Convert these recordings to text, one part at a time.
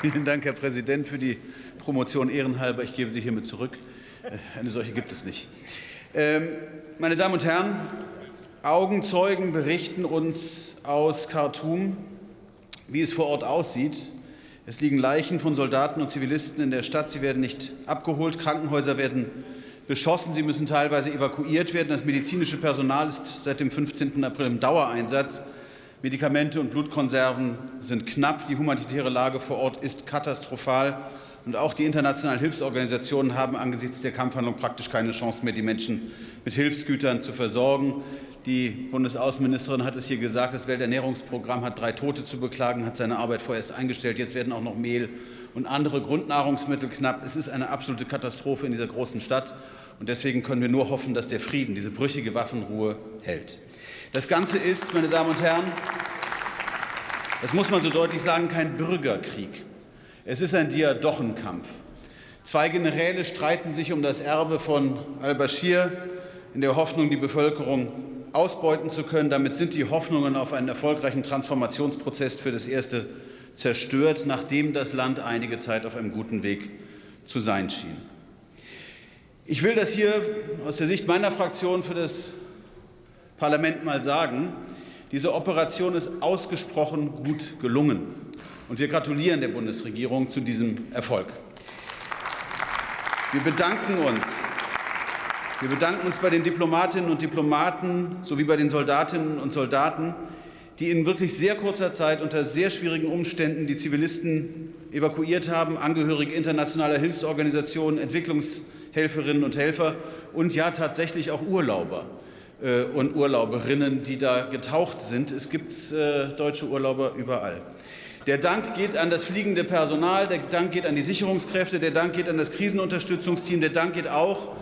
Vielen Dank, Herr Präsident, für die Promotion ehrenhalber. Ich gebe sie hiermit zurück. Eine solche gibt es nicht. Ähm, meine Damen und Herren, Augenzeugen berichten uns aus Khartoum, wie es vor Ort aussieht. Es liegen Leichen von Soldaten und Zivilisten in der Stadt. Sie werden nicht abgeholt. Krankenhäuser werden beschossen. Sie müssen teilweise evakuiert werden. Das medizinische Personal ist seit dem 15. April im Dauereinsatz. Medikamente und Blutkonserven sind knapp. Die humanitäre Lage vor Ort ist katastrophal. Und auch die internationalen Hilfsorganisationen haben angesichts der Kampfhandlung praktisch keine Chance mehr, die Menschen mit Hilfsgütern zu versorgen. Die Bundesaußenministerin hat es hier gesagt, das Welternährungsprogramm hat drei Tote zu beklagen, hat seine Arbeit vorerst eingestellt. Jetzt werden auch noch Mehl und andere Grundnahrungsmittel knapp. Es ist eine absolute Katastrophe in dieser großen Stadt. Und deswegen können wir nur hoffen, dass der Frieden, diese brüchige Waffenruhe hält. Das Ganze ist, meine Damen und Herren, das muss man so deutlich sagen, kein Bürgerkrieg. Es ist ein Diadochenkampf. Zwei Generäle streiten sich um das Erbe von al-Bashir in der Hoffnung, die Bevölkerung ausbeuten zu können. Damit sind die Hoffnungen auf einen erfolgreichen Transformationsprozess für das Erste zerstört, nachdem das Land einige Zeit auf einem guten Weg zu sein schien. Ich will das hier aus der Sicht meiner Fraktion für das Parlament mal sagen. Diese Operation ist ausgesprochen gut gelungen. Und wir gratulieren der Bundesregierung zu diesem Erfolg. Wir bedanken uns wir bedanken uns bei den Diplomatinnen und Diplomaten sowie bei den Soldatinnen und Soldaten, die in wirklich sehr kurzer Zeit unter sehr schwierigen Umständen die Zivilisten evakuiert haben, Angehörige internationaler Hilfsorganisationen, Entwicklungshelferinnen und Helfer und ja tatsächlich auch Urlauber äh, und Urlauberinnen, die da getaucht sind. Es gibt äh, deutsche Urlauber überall. Der Dank geht an das fliegende Personal, der Dank geht an die Sicherungskräfte, der Dank geht an das Krisenunterstützungsteam, der Dank geht auch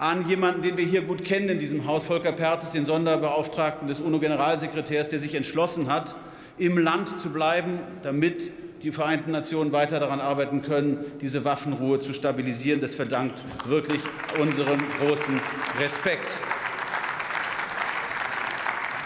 an jemanden, den wir hier gut kennen in diesem Haus, Volker Perthes, den Sonderbeauftragten des UNO-Generalsekretärs, der sich entschlossen hat, im Land zu bleiben, damit die Vereinten Nationen weiter daran arbeiten können, diese Waffenruhe zu stabilisieren. Das verdankt wirklich unserem großen Respekt.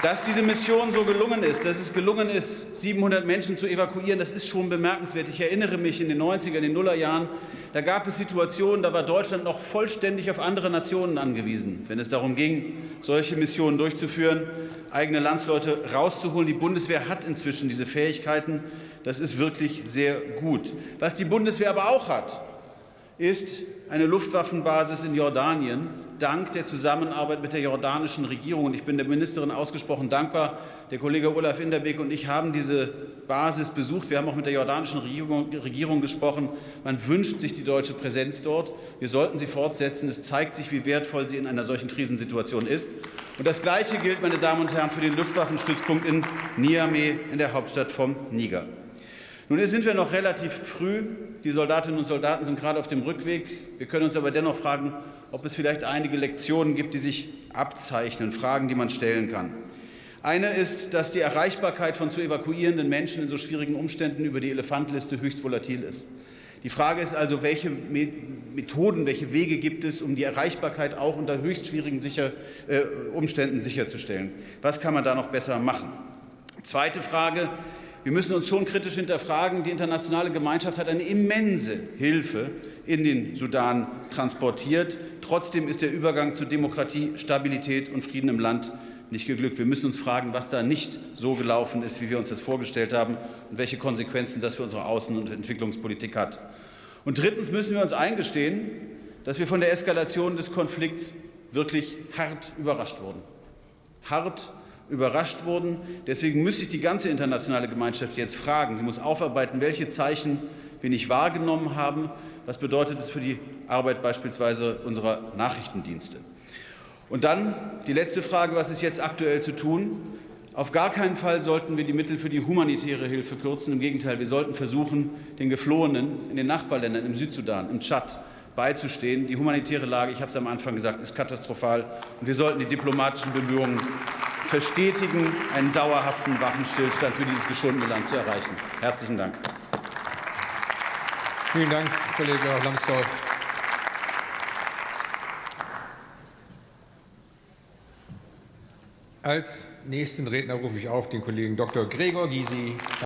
Dass diese Mission so gelungen ist, dass es gelungen ist, 700 Menschen zu evakuieren, das ist schon bemerkenswert. Ich erinnere mich in den 90er, in den Nullerjahren, da gab es Situationen, da war Deutschland noch vollständig auf andere Nationen angewiesen, wenn es darum ging, solche Missionen durchzuführen, eigene Landsleute rauszuholen. Die Bundeswehr hat inzwischen diese Fähigkeiten. Das ist wirklich sehr gut. Was die Bundeswehr aber auch hat, ist eine Luftwaffenbasis in Jordanien, dank der Zusammenarbeit mit der jordanischen Regierung. Und ich bin der Ministerin ausgesprochen dankbar. Der Kollege Olaf Inderbeck und ich haben diese Basis besucht. Wir haben auch mit der jordanischen Regierung, Regierung gesprochen. Man wünscht sich die deutsche Präsenz dort. Wir sollten sie fortsetzen. Es zeigt sich, wie wertvoll sie in einer solchen Krisensituation ist. Und das Gleiche gilt, meine Damen und Herren, für den Luftwaffenstützpunkt in Niamey in der Hauptstadt vom Niger. Nun sind wir noch relativ früh. Die Soldatinnen und Soldaten sind gerade auf dem Rückweg. Wir können uns aber dennoch fragen, ob es vielleicht einige Lektionen gibt, die sich abzeichnen, Fragen, die man stellen kann. Eine ist, dass die Erreichbarkeit von zu evakuierenden Menschen in so schwierigen Umständen über die Elefantliste höchst volatil ist. Die Frage ist also, welche Methoden, welche Wege gibt es, um die Erreichbarkeit auch unter höchst schwierigen sicher, äh, Umständen sicherzustellen? Was kann man da noch besser machen? Zweite Frage, wir müssen uns schon kritisch hinterfragen. Die internationale Gemeinschaft hat eine immense Hilfe in den Sudan transportiert. Trotzdem ist der Übergang zu Demokratie, Stabilität und Frieden im Land nicht geglückt. Wir müssen uns fragen, was da nicht so gelaufen ist, wie wir uns das vorgestellt haben und welche Konsequenzen das für unsere Außen- und Entwicklungspolitik hat. Und drittens müssen wir uns eingestehen, dass wir von der Eskalation des Konflikts wirklich hart überrascht wurden. Hart überrascht wurden. Deswegen muss sich die ganze internationale Gemeinschaft jetzt fragen. Sie muss aufarbeiten, welche Zeichen wir nicht wahrgenommen haben. Was bedeutet es für die Arbeit beispielsweise unserer Nachrichtendienste? Und dann die letzte Frage, was ist jetzt aktuell zu tun? Auf gar keinen Fall sollten wir die Mittel für die humanitäre Hilfe kürzen. Im Gegenteil, wir sollten versuchen, den Geflohenen in den Nachbarländern, im Südsudan, im Tschad, beizustehen. Die humanitäre Lage, ich habe es am Anfang gesagt, ist katastrophal. Und wir sollten die diplomatischen Bemühungen verstetigen, einen dauerhaften Waffenstillstand für dieses geschundene Land zu erreichen. Herzlichen Dank. Vielen Dank, Kollege Lambsdorff. Als nächsten Redner rufe ich auf den Kollegen Dr. Gregor Gysi.